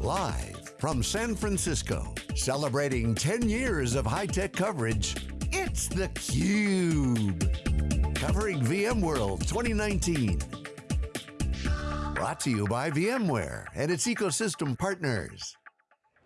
Live from San Francisco, celebrating 10 years of high-tech coverage, it's theCUBE. Covering VMworld 2019. Brought to you by VMware and its ecosystem partners.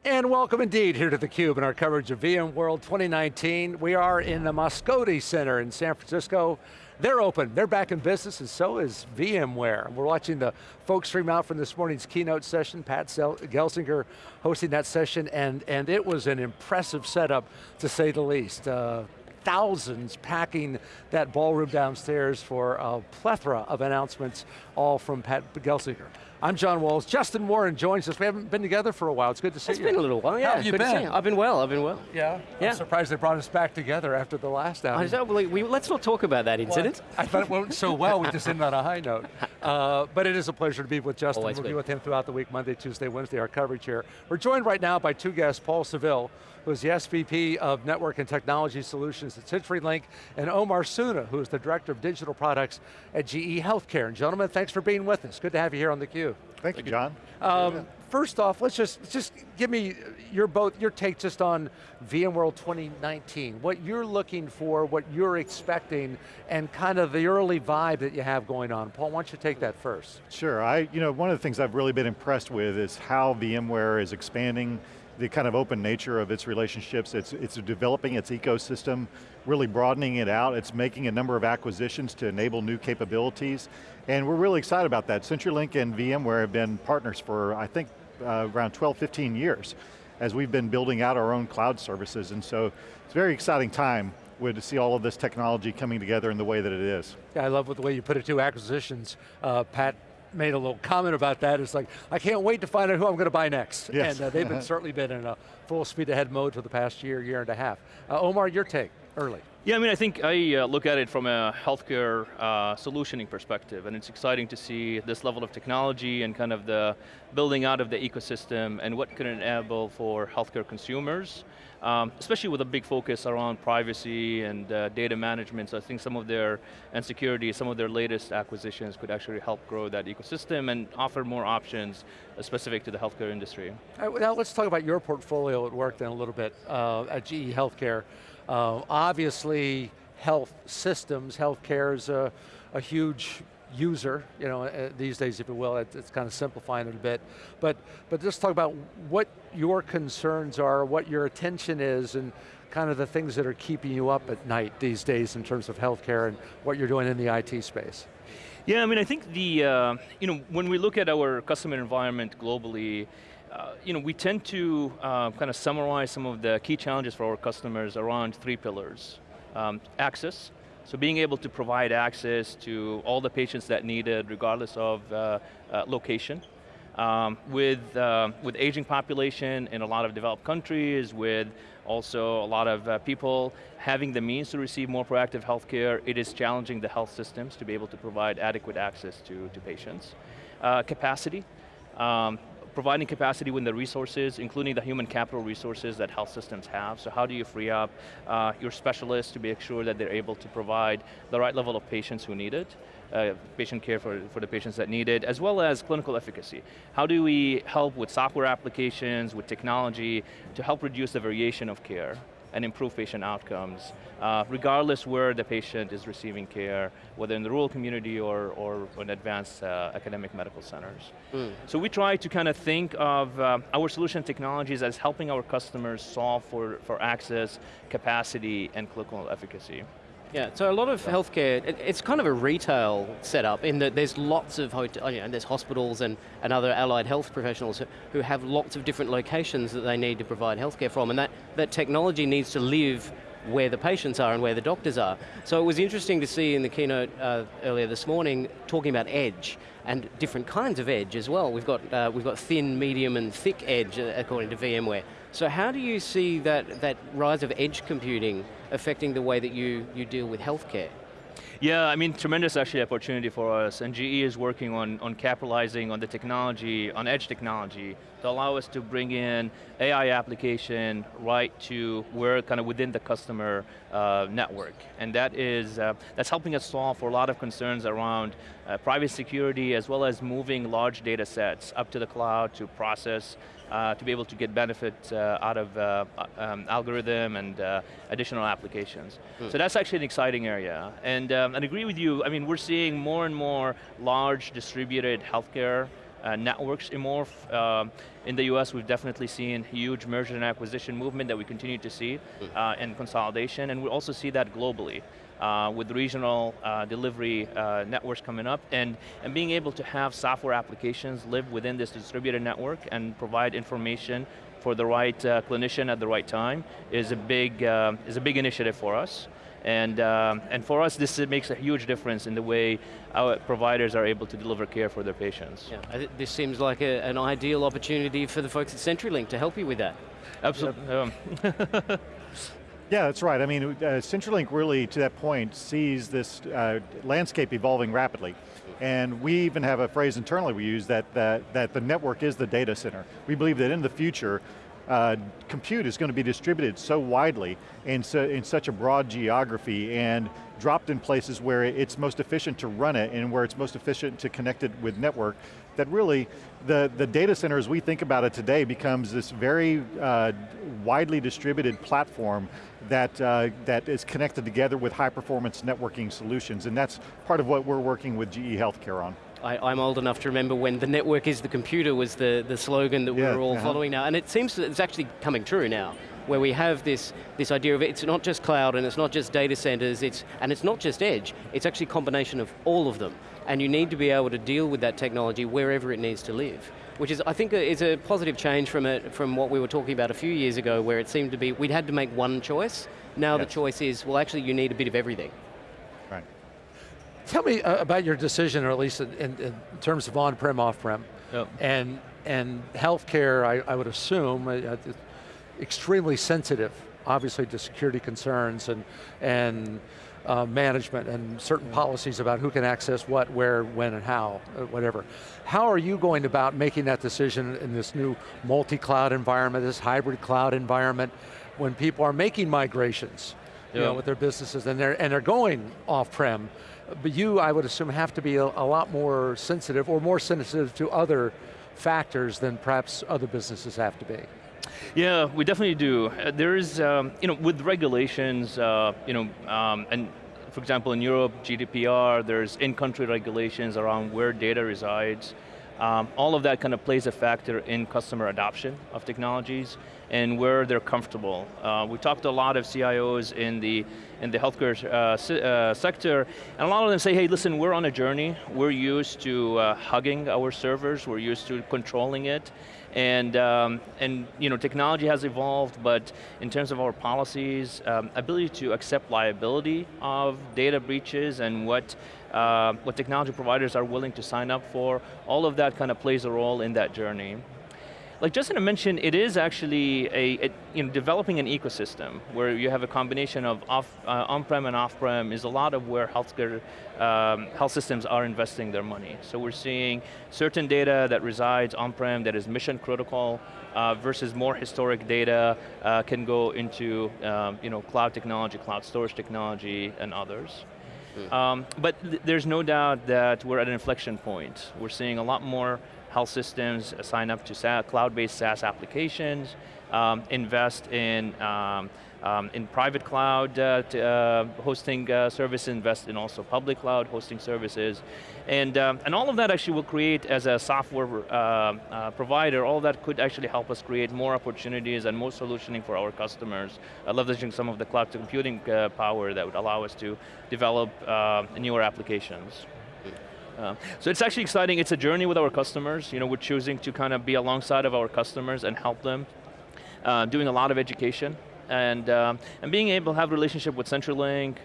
And welcome indeed here to theCUBE and our coverage of VMworld 2019. We are in the Moscone Center in San Francisco. They're open, they're back in business, and so is VMware. We're watching the folks stream out from this morning's keynote session, Pat Gelsinger hosting that session, and, and it was an impressive setup, to say the least. Uh, thousands packing that ballroom downstairs for a plethora of announcements, all from Pat Gelsinger. I'm John Walls. Justin Warren joins us. We haven't been together for a while. It's good to see it's you. It's been a little while, yeah. How have you good been? I've been well, I've been well. Yeah? yeah. I'm surprised they brought us back together after the last hour. I don't believe, we, let's not talk about that incident. What? I thought it went so well, we just ended on a high note. Uh, but it is a pleasure to be with Justin. Always we'll good. be with him throughout the week, Monday, Tuesday, Wednesday, our coverage here. We're joined right now by two guests, Paul Savill, who is the SVP of Network and Technology Solutions at CenturyLink, and Omar Suna, who is the Director of Digital Products at GE Healthcare. And gentlemen, thanks for being with us. Good to have you here on theCUBE. Thank you, John. Um, first off, let's just, just give me your both your take just on VMworld 2019, what you're looking for, what you're expecting, and kind of the early vibe that you have going on. Paul, why don't you take that first? Sure, I, you know, one of the things I've really been impressed with is how VMware is expanding the kind of open nature of its relationships. It's, it's developing its ecosystem, really broadening it out. It's making a number of acquisitions to enable new capabilities. And we're really excited about that. CenturyLink and VMware have been partners for, I think, uh, around 12, 15 years as we've been building out our own cloud services. And so it's a very exciting time to see all of this technology coming together in the way that it is. Yeah, I love the way you put it too, acquisitions. Uh, Pat made a little comment about that. It's like, I can't wait to find out who I'm going to buy next. Yes. And uh, they've been, certainly been in a full speed ahead mode for the past year, year and a half. Uh, Omar, your take, early. Yeah, I mean, I think I uh, look at it from a healthcare uh, solutioning perspective, and it's exciting to see this level of technology and kind of the building out of the ecosystem and what can enable for healthcare consumers, um, especially with a big focus around privacy and uh, data management. So I think some of their, and security, some of their latest acquisitions could actually help grow that ecosystem and offer more options specific to the healthcare industry. Right, now let's talk about your portfolio at work then a little bit uh, at GE Healthcare. Uh, obviously, health systems, healthcare is a, a huge user, you know, uh, these days, if you will, it, it's kind of simplifying it a bit. But, but just talk about what your concerns are, what your attention is, and kind of the things that are keeping you up at night these days in terms of healthcare and what you're doing in the IT space. Yeah, I mean, I think the, uh, you know, when we look at our customer environment globally, uh, you know, we tend to uh, kind of summarize some of the key challenges for our customers around three pillars. Um, access, so being able to provide access to all the patients that need it, regardless of uh, uh, location. Um, with, uh, with aging population in a lot of developed countries, with also a lot of people having the means to receive more proactive healthcare, it is challenging the health systems to be able to provide adequate access to, to patients. Capacity, um, providing capacity with the resources, including the human capital resources that health systems have. So how do you free up uh, your specialists to make sure that they're able to provide the right level of patients who need it, uh, patient care for, for the patients that need it, as well as clinical efficacy. How do we help with software applications, with technology, to help reduce the variation of care? And improve patient outcomes, uh, regardless where the patient is receiving care, whether in the rural community or, or in advanced uh, academic medical centers. Mm. So we try to kind of think of uh, our solution technologies as helping our customers solve for, for access, capacity, and clinical efficacy. Yeah, so a lot of healthcare, it, it's kind of a retail setup in that there's lots of, hotel, you know, there's hospitals and, and other allied health professionals who, who have lots of different locations that they need to provide healthcare from, and that, that technology needs to live where the patients are and where the doctors are. So it was interesting to see in the keynote uh, earlier this morning talking about edge and different kinds of edge as well. We've got, uh, we've got thin, medium and thick edge uh, according to VMware. So how do you see that, that rise of edge computing affecting the way that you, you deal with healthcare? Yeah, I mean, tremendous actually opportunity for us, and GE is working on, on capitalizing on the technology, on edge technology, to allow us to bring in AI application right to where kind of within the customer uh, network. And that is, uh, that's helping us solve for a lot of concerns around uh, private security as well as moving large data sets up to the cloud to process uh, to be able to get benefit uh, out of uh, um, algorithm and uh, additional applications. Hmm. So that's actually an exciting area. And, um, and agree with you, I mean, we're seeing more and more large distributed healthcare uh, networks emerge. Uh, in the US, we've definitely seen huge merger and acquisition movement that we continue to see hmm. uh, and consolidation, and we also see that globally. Uh, with regional uh, delivery uh, networks coming up and, and being able to have software applications live within this distributed network and provide information for the right uh, clinician at the right time is a big, uh, is a big initiative for us. And, um, and for us, this makes a huge difference in the way our providers are able to deliver care for their patients. Yeah, this seems like a, an ideal opportunity for the folks at CenturyLink to help you with that. Absolutely. Um. Yeah, that's right. I mean, uh, CenturyLink really, to that point, sees this uh, landscape evolving rapidly. And we even have a phrase internally we use that, that, that the network is the data center. We believe that in the future, uh, compute is going to be distributed so widely in, so, in such a broad geography and dropped in places where it's most efficient to run it and where it's most efficient to connect it with network, that really the, the data center as we think about it today becomes this very uh, widely distributed platform that, uh, that is connected together with high performance networking solutions and that's part of what we're working with GE Healthcare on. I, am old enough to remember when the network is the computer was the, the slogan that we yeah, were all uh -huh. following now, and it seems that it's actually coming true now, where we have this, this idea of it's not just cloud and it's not just data centers, it's, and it's not just edge, it's actually a combination of all of them. And you need to be able to deal with that technology wherever it needs to live. Which is, I think, is a positive change from, it, from what we were talking about a few years ago, where it seemed to be, we'd had to make one choice. Now yes. the choice is, well actually you need a bit of everything. Right. Tell me uh, about your decision, or at least in, in, in terms of on-prem, off-prem. Yep. And, and healthcare, I, I would assume, extremely sensitive, obviously, to security concerns and, and uh, management and certain policies about who can access what, where, when, and how, uh, whatever. How are you going about making that decision in this new multi-cloud environment, this hybrid cloud environment, when people are making migrations you know, with their businesses and they're, and they're going off-prem, but you, I would assume, have to be a, a, lot more sensitive or more sensitive to other factors than perhaps other businesses have to be. Yeah, we definitely do. Uh, there is, um, you know, with regulations, uh, you know, um, and for example, in Europe, GDPR, there's in-country regulations around where data resides. Um, all of that kind of plays a factor in customer adoption of technologies and where they're comfortable. Uh, we talked to a lot of CIOs in the in the healthcare uh, uh, sector, and a lot of them say, hey, listen, we're on a journey. We're used to uh, hugging our servers. We're used to controlling it. And, um, and you know, technology has evolved, but in terms of our policies, um, ability to accept liability of data breaches and what, uh, what technology providers are willing to sign up for, all of that kind of plays a role in that journey like Justin mentioned, it is actually a, a, you know, developing an ecosystem where you have a combination of off, uh, on-prem and off-prem is a lot of where healthcare, um, health systems are investing their money. So we're seeing certain data that resides on-prem that is mission critical uh, versus more historic data uh, can go into um, you know, cloud technology, cloud storage technology, and others. Hmm. Um, but th there's no doubt that we're at an inflection point. We're seeing a lot more health systems sign up to cloud-based SaaS applications, um, invest in um, um, in private cloud uh, to, uh, hosting uh, services, invest in also public cloud hosting services. And, um, and all of that actually will create, as a software uh, uh, provider, all that could actually help us create more opportunities and more solutioning for our customers, uh, leveraging some of the cloud computing power that would allow us to develop newer applications. Uh, so it's actually exciting, it's a journey with our customers. You know, we're choosing to kind of be alongside of our customers and help them. Uh, doing a lot of education and, um, and being able to have a relationship with CenturyLink,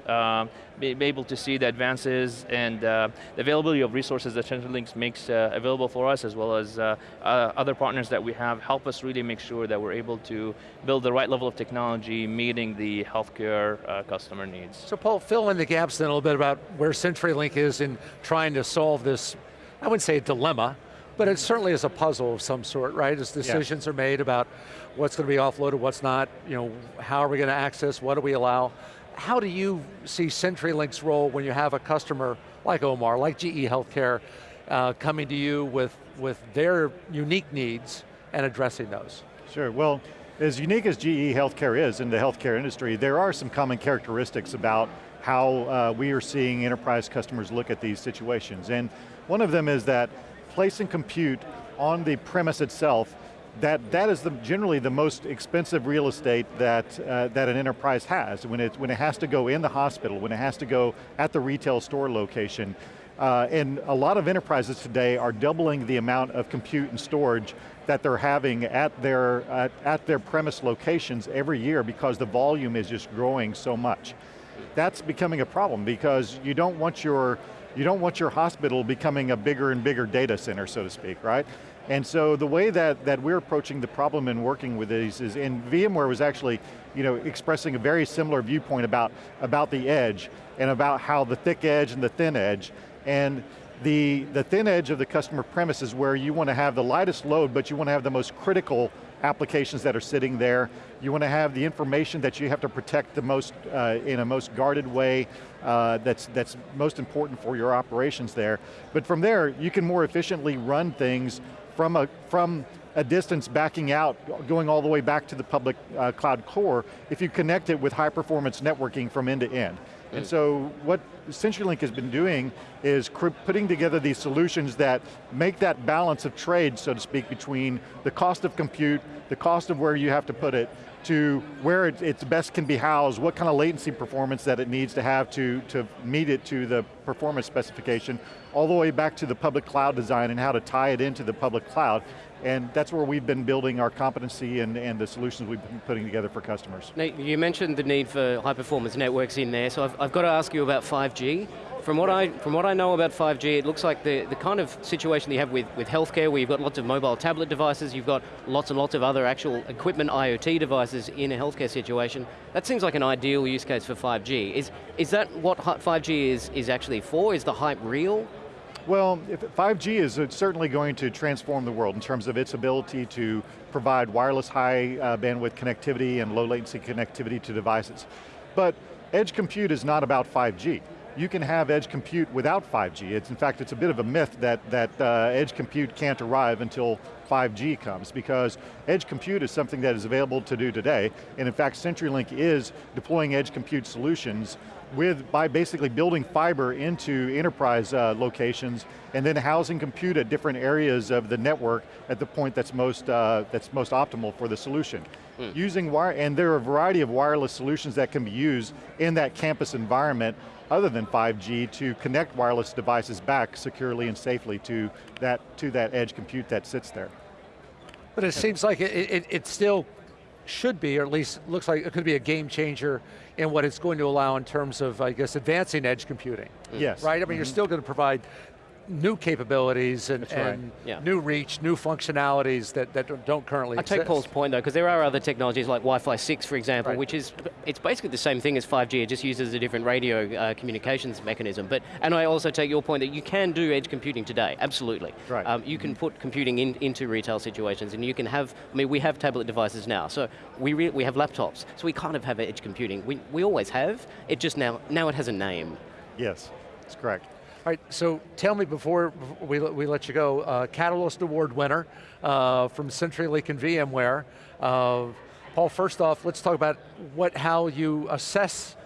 be, be, able to see the advances and uh, the availability of resources that CenturyLink makes uh, available for us, as well as uh, uh, other partners that we have, help us really make sure that we're able to build the right level of technology meeting the healthcare uh, customer needs. So Paul, fill in the gaps then a little bit about where CenturyLink is in trying to solve this, I wouldn't say a dilemma, but it certainly is a puzzle of some sort, right? As decisions yeah. are made about what's going to be offloaded, what's not, you know, how are we going to access, what do we allow? How do you see CenturyLink's role when you have a customer like Omar, like GE Healthcare, uh, coming to you with, with their unique needs, and addressing those? Sure, well, as unique as GE Healthcare is in the healthcare industry, there are some common characteristics about how uh, we are seeing enterprise customers look at these situations. And one of them is that placing compute on the premise itself that, that is the, generally the most expensive real estate that, uh, that an enterprise has. When it, when it has to go in the hospital, when it has to go at the retail store location. Uh, and a lot of enterprises today are doubling the amount of compute and storage that they're having at their, at, at their premise locations every year because the volume is just growing so much. That's becoming a problem because you don't want your you don't want your hospital becoming a bigger and bigger data center, so to speak, right? And so the way that, that we're approaching the problem and working with these is, and VMware was actually you know, expressing a very similar viewpoint about, about the edge and about how the thick edge and the thin edge, and the, the thin edge of the customer premise is where you want to have the lightest load, but you want to have the most critical applications that are sitting there. You want to have the information that you have to protect the most, uh, in a most guarded way uh, that's, that's most important for your operations there. But from there, you can more efficiently run things from a, from a distance backing out, going all the way back to the public uh, cloud core, if you connect it with high performance networking from end to end. And mm. so what CenturyLink has been doing is putting together these solutions that make that balance of trade, so to speak, between the cost of compute, the cost of where you have to put it, to where it, it's best can be housed, what kind of latency performance that it needs to have to, to meet it to the performance specification, all the way back to the public cloud design and how to tie it into the public cloud. And that's where we've been building our competency and, and the solutions we've been putting together for customers. Nate, you mentioned the need for high performance networks in there, so I've, I've got to ask you about 5G from what I from what I know about 5G, it looks like the, the kind of situation you have with, with healthcare where you've got lots of mobile tablet devices, you've got lots and lots of other actual equipment IoT devices in a healthcare situation. That seems like an ideal use case for 5G. Is, is that what 5G is, is actually for? Is the hype real? Well, 5G is certainly going to transform the world in terms of its ability to provide wireless high uh, bandwidth connectivity and low latency connectivity to devices. But edge compute is not about 5G you can have edge compute without 5G. It's, in fact, it's a bit of a myth that, that uh, edge compute can't arrive until 5G comes because edge compute is something that is available to do today. And in fact, CenturyLink is deploying edge compute solutions with, by basically building fiber into enterprise uh, locations and then housing compute at different areas of the network at the point that's most, uh, that's most optimal for the solution. Mm. Using wire, and there are a variety of wireless solutions that can be used in that campus environment other than 5G to connect wireless devices back securely and safely to that, to that edge compute that sits there. But it seems like it, it, it still should be, or at least looks like it could be a game changer in what it's going to allow in terms of, I guess, advancing edge computing. Yes. Right, I mean, mm -hmm. you're mm-hmm. still going to provide new capabilities and, right. and yeah. new reach, new functionalities that, that don't currently I exist. take Paul's point though, because there are other technologies like Wi-Fi 6, for example, right. which is, it's basically the same thing as 5G, it just uses a different radio uh, communications mechanism. But, and I also take your point that you can do edge computing today, absolutely. Right. Um, you can put computing in, into retail situations and you can have, I mean, we have tablet devices now, so we, we have laptops, so we kind of have edge computing. We, we always have, it just now, now it has a name. Yes, that's correct. All right, so tell me before we, we let you go, uh, Catalyst Award winner uh, from CenturyLink and VMware. Uh, Paul, first off, let's talk about what, how you assess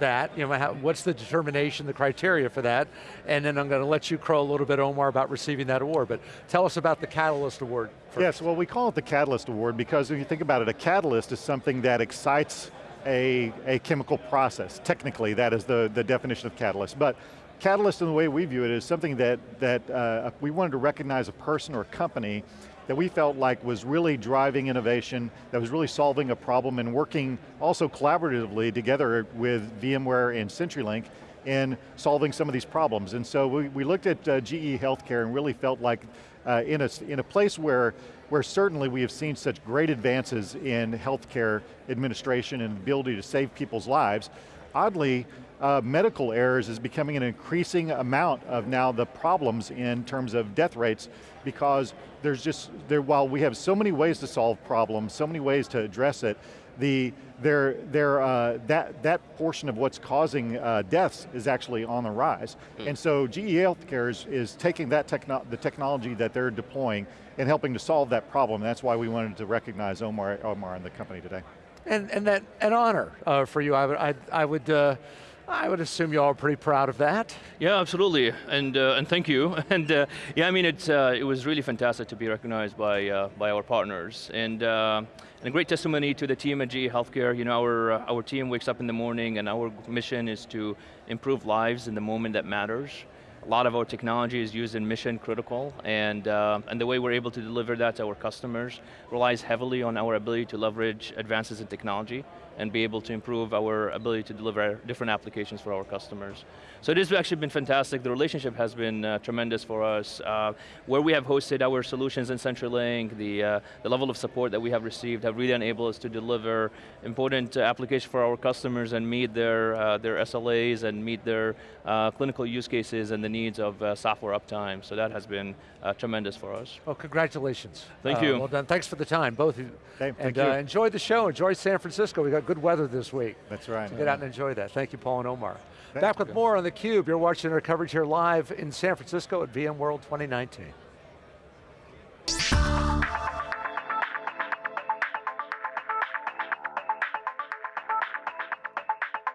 that, you know, how, what's the determination, the criteria for that, and then I'm going to let you crow a little bit, Omar, about receiving that award, but tell us about the Catalyst Award first. Yes, well we call it the Catalyst Award because if you think about it, a catalyst is something that excites a, a chemical process. Technically, that is the, the definition of catalyst, but Catalyst in the way we view it is something that, that uh, we wanted to recognize a person or a company that we felt like was really driving innovation, that was really solving a problem and working also collaboratively together with VMware and CenturyLink in solving some of these problems. And so we, we looked at uh, GE Healthcare and really felt like uh, in, a, in a place where, where certainly we have seen such great advances in healthcare administration and ability to save people's lives, oddly, uh, medical errors is becoming an increasing amount of now the problems in terms of death rates because there's just, there, while we have so many ways to solve problems, so many ways to address it, the, their, their, uh, that, that portion of what's causing uh, deaths is actually on the rise. And so GE Healthcare is, is taking that techno the technology that they're deploying and helping to solve that problem. That's why we wanted to recognize Omar, Omar and the company today. And, and that, an honor uh, for you. I would, I, I would, uh, I would assume you all are pretty proud of that. Yeah, absolutely, and uh, and thank you. And uh, yeah, I mean, it's uh, it was really fantastic to be recognized by uh, by our partners, and uh, and a great testimony to the team at GE Healthcare. You know, our uh, our team wakes up in the morning, and our mission is to improve lives in the moment that matters. A lot of our technology is used in mission critical, and, uh, and the way we're able to deliver that to our customers relies heavily on our ability to leverage advances in technology and be able to improve our ability to deliver different applications for our customers. So it has actually been fantastic. The relationship has been uh, tremendous for us. Uh, where we have hosted our solutions in CenturyLink, the, uh, the level of support that we have received have really enabled us to deliver important uh, applications for our customers and meet their, uh, their SLAs and meet their uh, clinical use cases and the needs of software uptime. So that has been tremendous for us. Well, congratulations. Thank you. Well done. Thanks for the time, both of you. Thank, and thank you. enjoy the show. Enjoy San Francisco. We got good weather this week. That's right. So get out and enjoy that. Thank you, Paul and Omar. Thank Back with more on theCUBE. You're watching our coverage here live in San Francisco at VMworld 2019.